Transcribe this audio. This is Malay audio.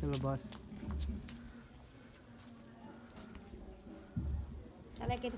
sa labas. I like it.